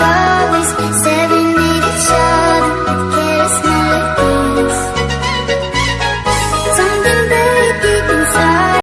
far